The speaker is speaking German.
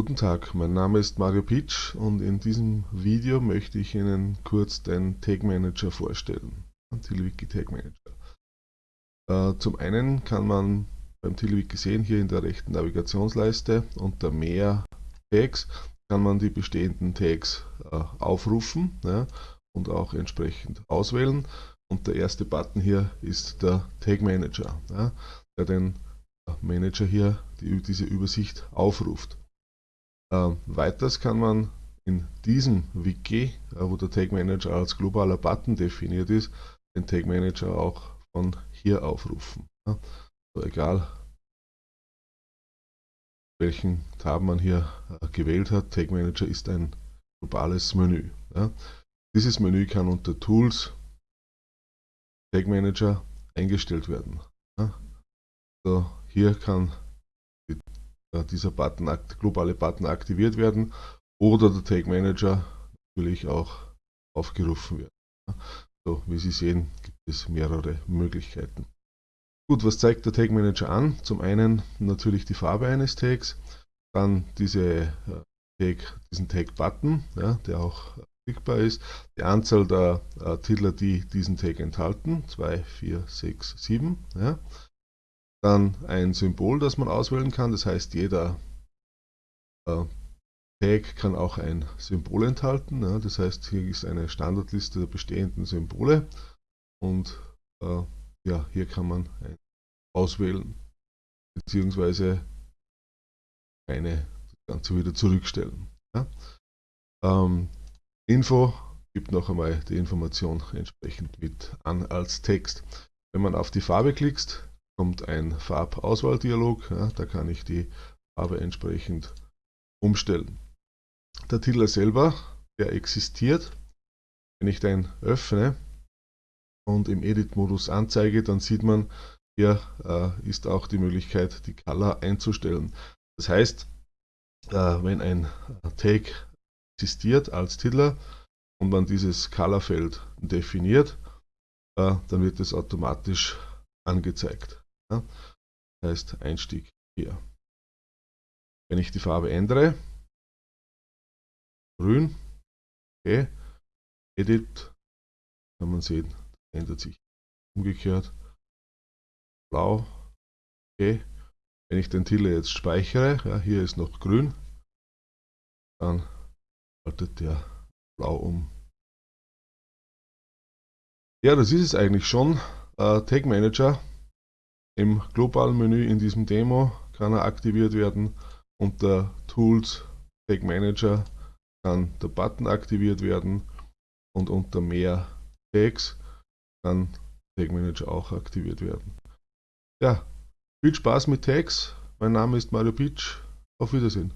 Guten Tag, mein Name ist Mario Pitsch und in diesem Video möchte ich Ihnen kurz den Tag Manager vorstellen, den TiddlyWiki Tag Manager. Äh, zum einen kann man beim TiddlyWiki sehen, hier in der rechten Navigationsleiste unter Mehr Tags kann man die bestehenden Tags äh, aufrufen und auch entsprechend auswählen. Und der erste Button hier ist der Tag Manager, der den Manager hier die, diese Übersicht aufruft. Äh, weiters kann man in diesem Wiki, äh, wo der Tag Manager als globaler Button definiert ist, den Tag Manager auch von hier aufrufen. Ja. So, egal welchen Tab man hier äh, gewählt hat, Tag Manager ist ein globales Menü. Ja. Dieses Menü kann unter Tools Tag Manager eingestellt werden. Ja. So, hier kann äh, dieser Button, globale Button aktiviert werden oder der Tag Manager natürlich auch aufgerufen werden. So, wie Sie sehen, gibt es mehrere Möglichkeiten. Gut, was zeigt der Tag Manager an? Zum einen natürlich die Farbe eines Tags, dann diese äh, Tag, diesen Tag Button, ja, der auch klickbar ist, die Anzahl der äh, Titel, die diesen Tag enthalten, 2, 4, 6, 7. Ja. Dann ein Symbol, das man auswählen kann, das heißt jeder äh, Tag kann auch ein Symbol enthalten. Ja, das heißt, hier ist eine Standardliste der bestehenden Symbole und äh, ja, hier kann man auswählen beziehungsweise eine das Ganze wieder zurückstellen. Ja. Ähm, Info gibt noch einmal die Information entsprechend mit an als Text. Wenn man auf die Farbe klickst, kommt ein Farbauswahldialog. Ja, da kann ich die Farbe entsprechend umstellen. Der Titel selber, der existiert. Wenn ich den öffne und im Edit-Modus anzeige, dann sieht man, hier äh, ist auch die Möglichkeit, die Color einzustellen. Das heißt, äh, wenn ein Tag existiert als Titel und man dieses Color-Feld definiert, äh, dann wird es automatisch angezeigt. Ja? Das heißt Einstieg hier. Wenn ich die Farbe ändere, grün, okay, Edit, kann man sehen, ändert sich umgekehrt, blau, okay. Wenn ich den Titel jetzt speichere, ja, hier ist noch grün, dann schaltet der blau um. Ja, das ist es eigentlich schon. Äh, Tag Manager im globalen Menü in diesem Demo kann er aktiviert werden. Unter Tools Tag Manager kann der Button aktiviert werden und unter mehr Tags kann Tag Manager auch aktiviert werden. Ja, viel Spaß mit Tags. Mein Name ist Mario Pitsch. Auf Wiedersehen.